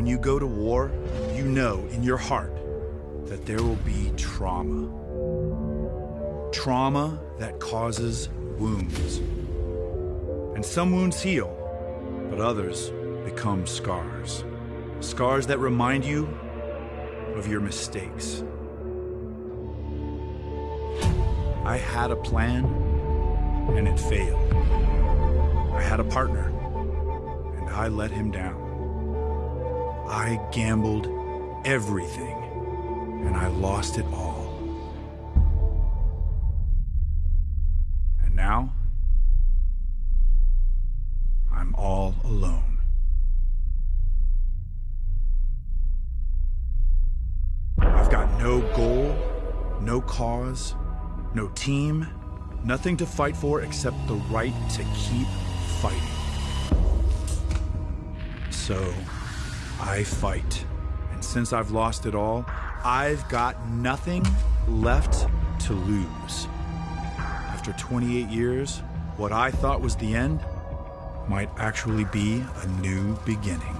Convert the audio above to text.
When you go to war, you know in your heart that there will be trauma. Trauma that causes wounds. And some wounds heal, but others become scars. Scars that remind you of your mistakes. I had a plan, and it failed. I had a partner, and I let him down. I gambled everything, and I lost it all. And now, I'm all alone. I've got no goal, no cause, no team, nothing to fight for except the right to keep fighting. So, I fight. And since I've lost it all, I've got nothing left to lose. After 28 years, what I thought was the end might actually be a new beginning.